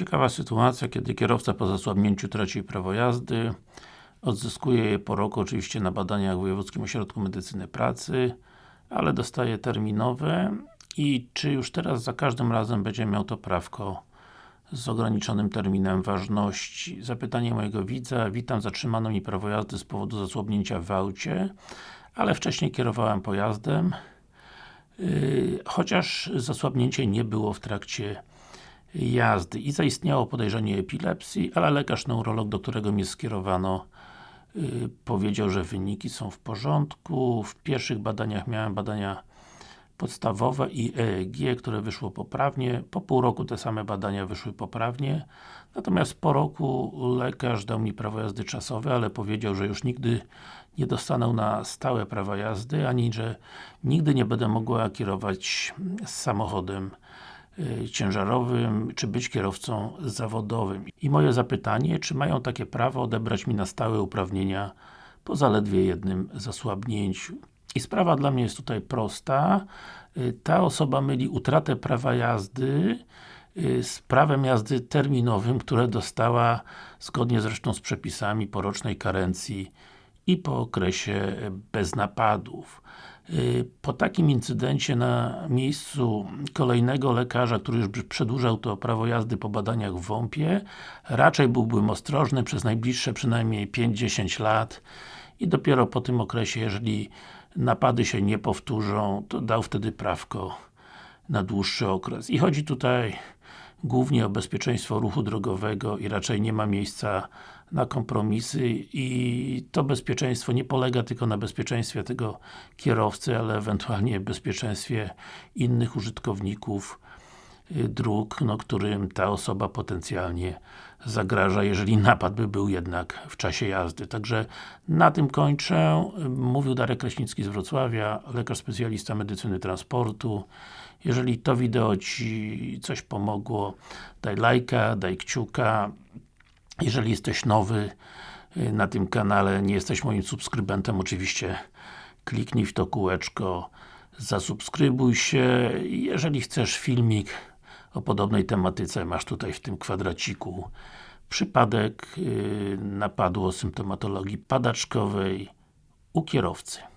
Ciekawa sytuacja, kiedy kierowca po zasłabnięciu traci prawo jazdy odzyskuje je po roku oczywiście na badaniach w Wojewódzkim Ośrodku Medycyny Pracy ale dostaje terminowe i czy już teraz za każdym razem będzie miał to prawko z ograniczonym terminem ważności. Zapytanie mojego widza, witam, zatrzymano mi prawo jazdy z powodu zasłabnięcia w aucie, ale wcześniej kierowałem pojazdem, yy, chociaż zasłabnięcie nie było w trakcie jazdy i zaistniało podejrzenie epilepsji, ale lekarz neurolog, do którego mnie skierowano yy, powiedział, że wyniki są w porządku. W pierwszych badaniach miałem badania podstawowe i EEG, które wyszło poprawnie. Po pół roku te same badania wyszły poprawnie. Natomiast po roku lekarz dał mi prawo jazdy czasowe, ale powiedział, że już nigdy nie dostanę na stałe prawa jazdy, ani że nigdy nie będę mogła kierować samochodem y, ciężarowym, czy być kierowcą zawodowym. I moje zapytanie, czy mają takie prawo odebrać mi na stałe uprawnienia po zaledwie jednym zasłabnięciu? I sprawa dla mnie jest tutaj prosta. Y, ta osoba myli utratę prawa jazdy y, z prawem jazdy terminowym, które dostała zgodnie zresztą z przepisami po rocznej karencji i po okresie bez napadów. Y, po takim incydencie na miejscu kolejnego lekarza, który już przedłużał to prawo jazdy po badaniach w WOMP-ie, raczej byłbym ostrożny przez najbliższe przynajmniej 5-10 lat i dopiero po tym okresie, jeżeli napady się nie powtórzą, to dał wtedy prawko na dłuższy okres. I chodzi tutaj głównie o bezpieczeństwo ruchu drogowego i raczej nie ma miejsca na kompromisy i to bezpieczeństwo nie polega tylko na bezpieczeństwie tego kierowcy, ale ewentualnie bezpieczeństwie innych użytkowników dróg, no, którym ta osoba potencjalnie zagraża, jeżeli napad by był jednak w czasie jazdy. Także na tym kończę. Mówił Darek Kraśnicki z Wrocławia, lekarz specjalista medycyny transportu. Jeżeli to wideo Ci coś pomogło, daj lajka, daj kciuka. Jeżeli jesteś nowy y, na tym kanale, nie jesteś moim subskrybentem, oczywiście kliknij w to kółeczko, zasubskrybuj się. Jeżeli chcesz filmik o podobnej tematyce, masz tutaj w tym kwadraciku przypadek yy, napadu o symptomatologii padaczkowej u kierowcy.